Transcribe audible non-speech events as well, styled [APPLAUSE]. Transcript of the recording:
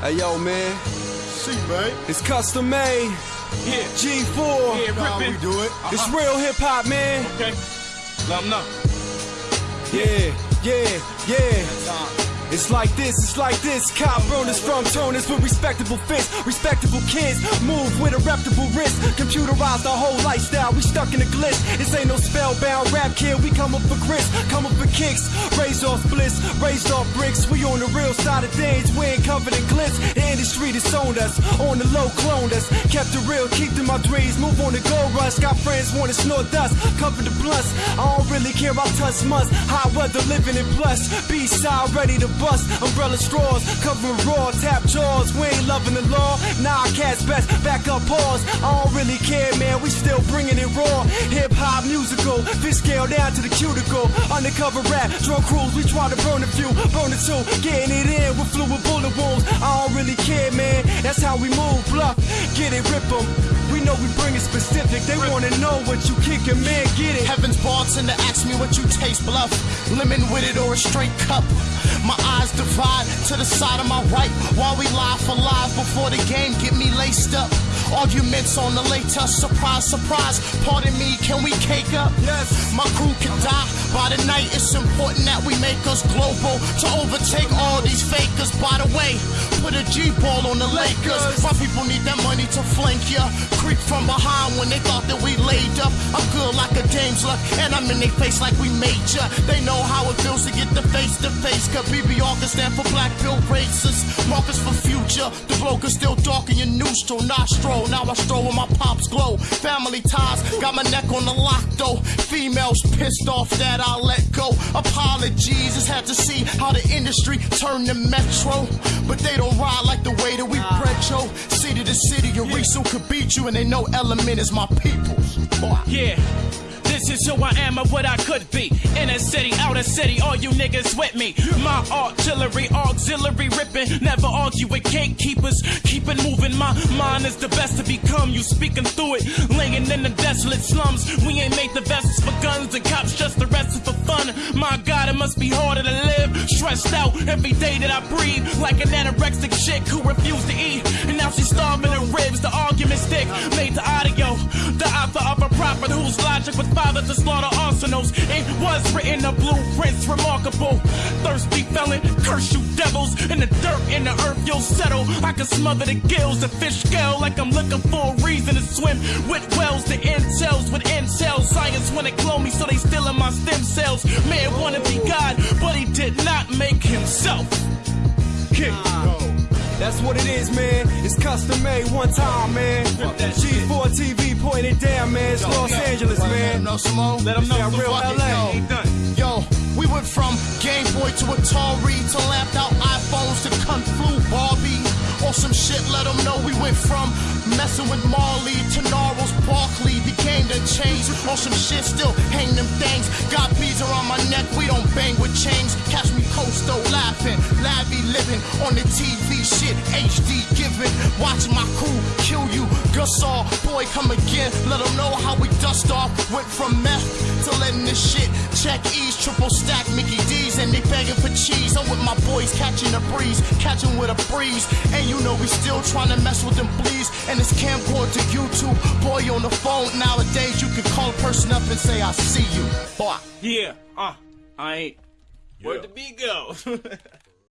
Hey yo, man, See, man. it's custom made. Yeah, G4. yeah, How we do it? Uh-huh. It's real hip hop, man. Okay, let 'em know. Yeah, yeah, yeah. It's like this, it's like this. Cop burners from toners with respectable fists, respectable kids. Move with a reputable wrist. Computerized our whole lifestyle. We stuck in a glitch. This ain't no spellbound rap kid. We come up for grits, come up for kicks. Raised off bliss, raised off bricks. We on the real side of things. We ain't covered in glitz. The industry disowned us. On the low, cloned us. Kept it real, keep my dreams. Move on the gold rush. Got friends wanna snort dust. Cover the blunts. I don't really care about touch months. Hot weather living in plus. B-side ready to bust. Umbrella straws. Covering raw. Tap jaws. We ain't loving the law. Nah, cats best. Back up pause. I don't really care, man. We still bringing it raw. Hip hop musical. Fish scale down to the cuticle. Undercover rap. Drug crews. We try to burn a few. Burn the two. Getting it in with fluid bullet wounds. I don't really care, man. That's how we move. Bluff. Get it, rip 'em. We know we bring it specific. They wanna know what you kickin', man. Get it. Heaven's bartender ask me what you taste, bluff. Lemon with it or a straight cup. My eyes divide to the side of my right while we lie for live before the game get me laced up. Arguments on the later, surprise, surprise. Pardon me, can we cake up? Yes. My crew can die by the night. It's important that we make us global to overtake all these fakers. By the way, a G ball on the Lakers. My people need that money to flank ya. Creep from behind when they thought that we laid up. I'm good like a dame's luck, and I'm in their face like we major. They know how it feels to get the face to face. Cause BBR can stand for black pill racist. Markers for future. The bloke is still dark in your nostril, nostril. Now I stroll with my pops glow. Family ties, got my neck on the lock though. Females pissed off that I let go. Apologies, just had to see how the industry turned the metro. But they don't ride like the way that we ah. retro. City to city, your Arisu could beat you, and they know Element is my peoples. Boy. Yeah. This is who I am and what I could be. Inner city, outer city, all you niggas with me. My artillery, auxiliary Never argue with gatekeepers. Keep it moving. My mind is the best to become. You speaking through it. Laying in the desolate slums. We ain't made the vessels for guns and cops just arrested for fun. My God, it must be harder to live. Stressed out every day that I breathe. Like an anorexic chick who refused to eat. And now she's starving her ribs. The argument stick made to audio. The author of a prophet whose logic was father to slaughter arsenals. It was written the blueprints remarkable. Thirsty felon, curse you devils. In the dirt, in the earth, you'll settle. I can smother the gills, the fish scale, like I'm looking for a reason to swim. With wells, the intels, with intel. Science wanna clone me, so they still in my stem cells. Man wanna be God, but he did not make himself. Kick. That's what it is, man. It's custom made one time, man. that G4 TV pointed down, man. It's Los Angeles, Let them know, Simone. Let 'em know. Yeah, real LA. Done. Yo, we went from Game Boy to Atari to lamped out iPhones to Kung Fu Barbie. Or some shit, let them know we went from messing with Marley to Gnarls Barkley. The game that changed. Or some shit, still hang them things. Got beads around my neck, we don't bang with chains. Catch me coasto laughing, lavvy living on the TV shit. HD giving, watching my crew kill you. Gussar, boy, come again. Let them know how we dust off. Went from meth to letting this shit check E's, triple stack Mickey D's, and they begging for cheese. I'm with my boys catching a breeze, catching with a breeze. And you know we still trying to mess with them fleas. And it's camcorder to YouTube. Boy on the phone nowadays, you can call a person up and say, I see you. Boy. Yeah, uh, I ain't. Where'd the beat go? [LAUGHS]